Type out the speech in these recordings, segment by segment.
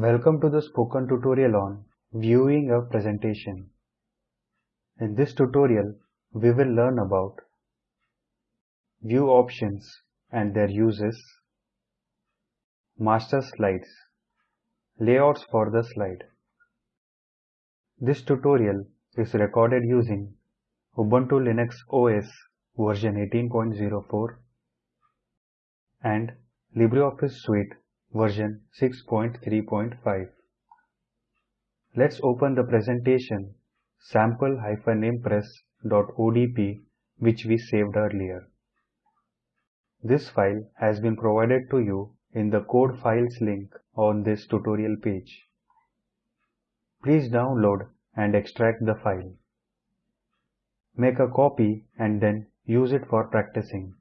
Welcome to the spoken tutorial on viewing a presentation. In this tutorial, we will learn about view options and their uses, master slides, layouts for the slide. This tutorial is recorded using Ubuntu Linux OS version 18.04 and LibreOffice Suite version 6.3.5. Let's open the presentation sample-impress.odp which we saved earlier. This file has been provided to you in the code files link on this tutorial page. Please download and extract the file. Make a copy and then use it for practicing.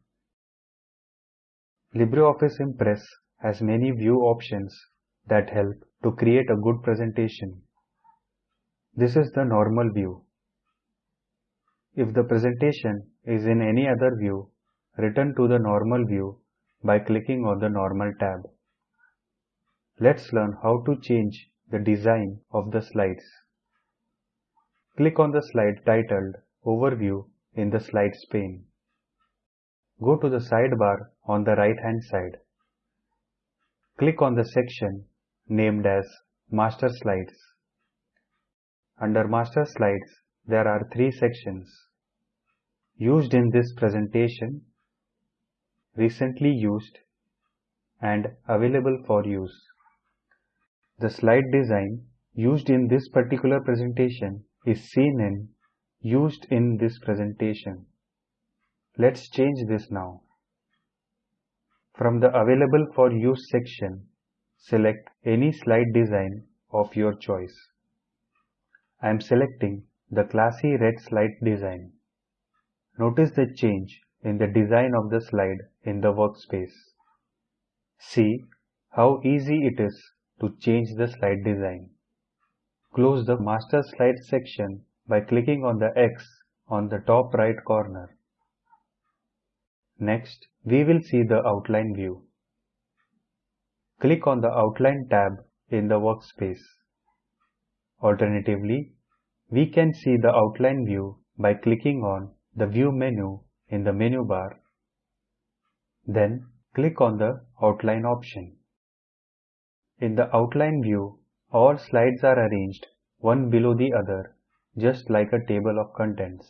LibreOffice Impress has many view options that help to create a good presentation. This is the normal view. If the presentation is in any other view, return to the normal view by clicking on the normal tab. Let's learn how to change the design of the slides. Click on the slide titled Overview in the Slides pane. Go to the sidebar on the right hand side. Click on the section named as Master Slides. Under Master Slides, there are three sections. Used in this presentation, recently used, and available for use. The slide design used in this particular presentation is seen in used in this presentation. Let's change this now. From the Available for Use section, select any slide design of your choice. I am selecting the classy red slide design. Notice the change in the design of the slide in the workspace. See how easy it is to change the slide design. Close the Master slide section by clicking on the X on the top right corner. Next, we will see the outline view. Click on the Outline tab in the workspace. Alternatively, we can see the outline view by clicking on the View menu in the menu bar. Then, click on the Outline option. In the Outline view, all slides are arranged one below the other, just like a table of contents.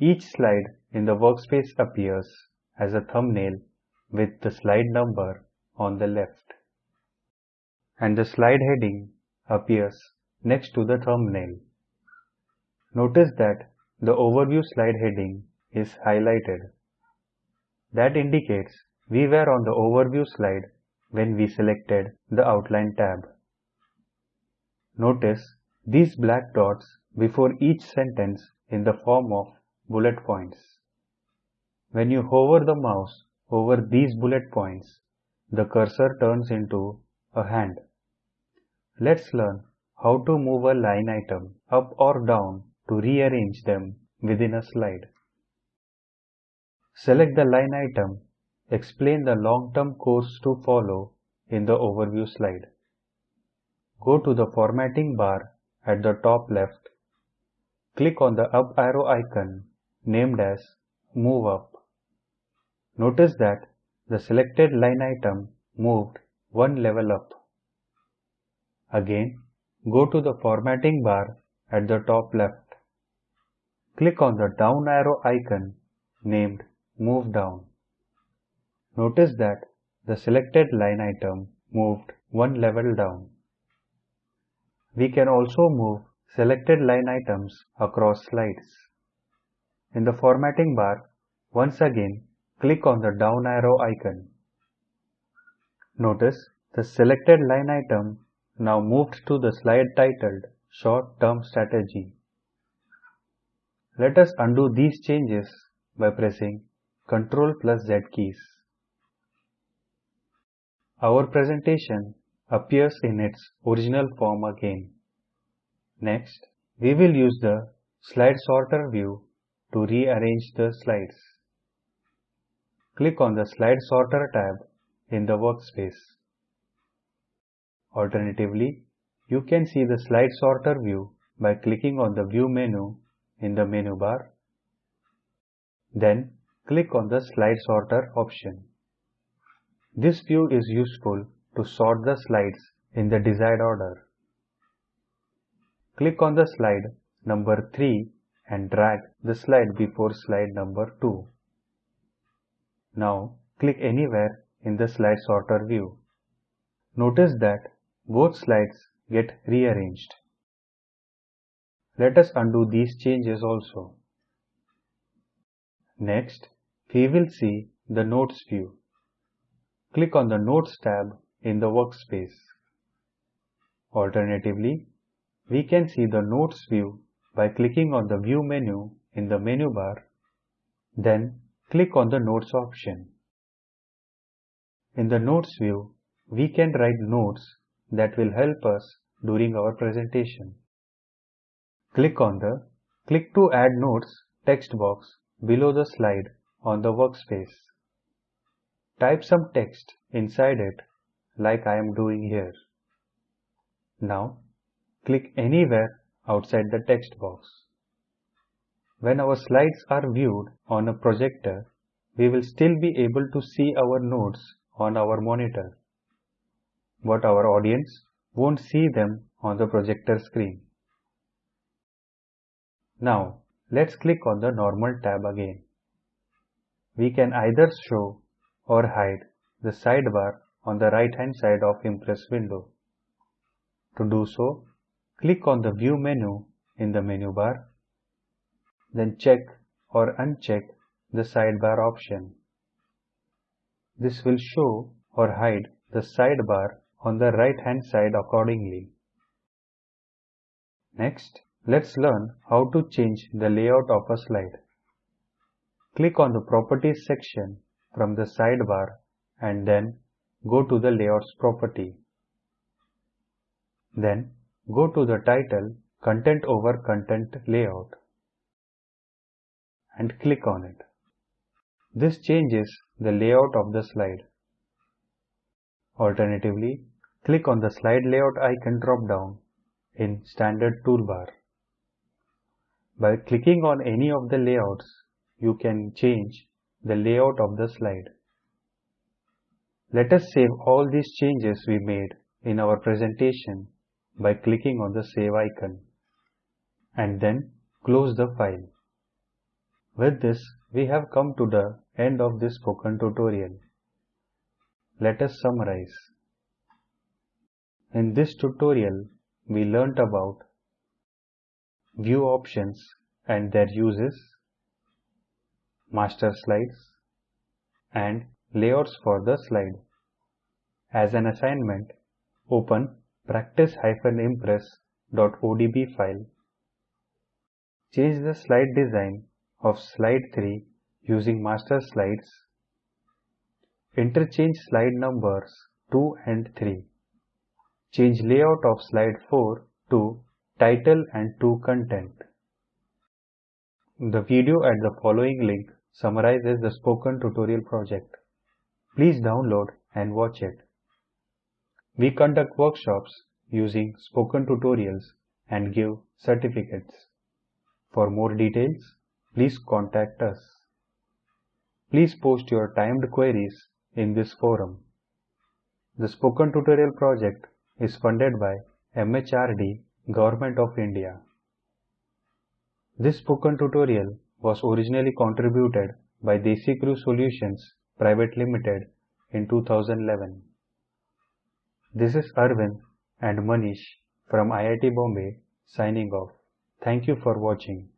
Each slide in the workspace appears as a thumbnail with the slide number on the left. And the slide heading appears next to the thumbnail. Notice that the overview slide heading is highlighted. That indicates we were on the overview slide when we selected the outline tab. Notice these black dots before each sentence in the form of bullet points. When you hover the mouse over these bullet points, the cursor turns into a hand. Let's learn how to move a line item up or down to rearrange them within a slide. Select the line item, explain the long-term course to follow in the overview slide. Go to the formatting bar at the top left. Click on the up arrow icon named as Move Up. Notice that the selected line item moved one level up. Again, go to the formatting bar at the top left. Click on the down arrow icon named Move Down. Notice that the selected line item moved one level down. We can also move selected line items across slides. In the formatting bar, once again click on the down arrow icon. Notice the selected line item now moved to the slide titled Short Term Strategy. Let us undo these changes by pressing Ctrl plus Z keys. Our presentation appears in its original form again. Next, we will use the Slide Sorter view to rearrange the slides. Click on the Slide Sorter tab in the workspace. Alternatively, you can see the slide sorter view by clicking on the view menu in the menu bar. Then click on the slide sorter option. This view is useful to sort the slides in the desired order. Click on the slide number 3 and drag the slide before slide number 2. Now click anywhere in the slide sorter view. Notice that both slides get rearranged. Let us undo these changes also. Next, we will see the Notes view. Click on the Notes tab in the workspace. Alternatively, we can see the Notes view by clicking on the View menu in the menu bar, then click on the Notes option. In the Notes view, we can write notes that will help us during our presentation. Click on the Click to add notes text box below the slide on the workspace. Type some text inside it like I am doing here. Now click anywhere outside the text box. When our slides are viewed on a projector, we will still be able to see our notes on our monitor, but our audience won't see them on the projector screen. Now, let's click on the Normal tab again. We can either show or hide the sidebar on the right hand side of Impress window. To do so, click on the View menu in the menu bar, then check or uncheck the sidebar option. This will show or hide the sidebar on the right hand side accordingly. Next, let's learn how to change the layout of a slide. Click on the Properties section from the sidebar and then go to the Layouts property. Then go to the title Content over Content Layout and click on it. This changes the layout of the slide. Alternatively, click on the slide layout icon drop down in standard toolbar. By clicking on any of the layouts, you can change the layout of the slide. Let us save all these changes we made in our presentation by clicking on the save icon and then close the file. With this, we have come to the end of this spoken tutorial. Let us summarize. In this tutorial, we learnt about view options and their uses, master slides, and layouts for the slide. As an assignment, open practice-impress.odp file. Change the slide design of slide 3 using master slides. Interchange slide numbers 2 and 3. Change layout of slide 4 to title and to content. The video at the following link summarizes the spoken tutorial project. Please download and watch it. We conduct workshops using spoken tutorials and give certificates. For more details, please contact us. Please post your timed queries in this forum. The Spoken Tutorial project is funded by MHRD, Government of India. This spoken tutorial was originally contributed by DesiCrew Solutions Private Limited in 2011. This is Arvind and Manish from IIT Bombay signing off. Thank you for watching.